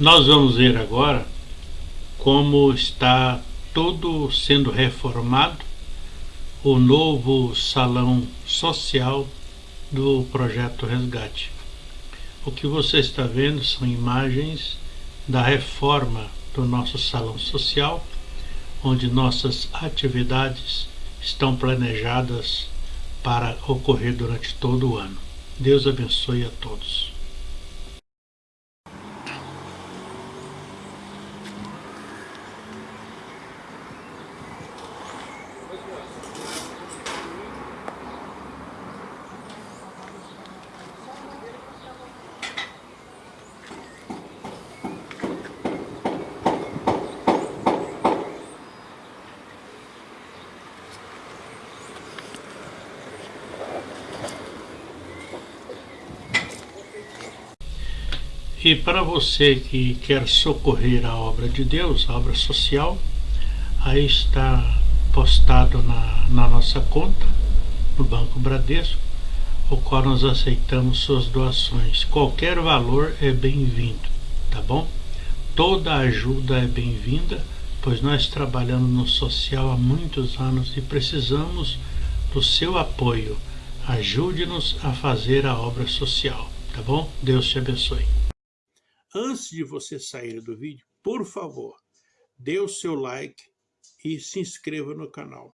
Nós vamos ver agora como está todo sendo reformado o novo salão social do projeto Resgate. O que você está vendo são imagens da reforma do nosso salão social, onde nossas atividades estão planejadas para ocorrer durante todo o ano. Deus abençoe a todos. E para você que quer socorrer a obra de Deus, a obra social, aí está postado na, na nossa conta, no Banco Bradesco, o qual nós aceitamos suas doações. Qualquer valor é bem-vindo, tá bom? Toda ajuda é bem-vinda, pois nós trabalhamos no social há muitos anos e precisamos do seu apoio. Ajude-nos a fazer a obra social, tá bom? Deus te abençoe. Antes de você sair do vídeo, por favor, dê o seu like e se inscreva no canal.